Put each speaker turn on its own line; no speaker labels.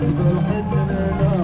تقول حسن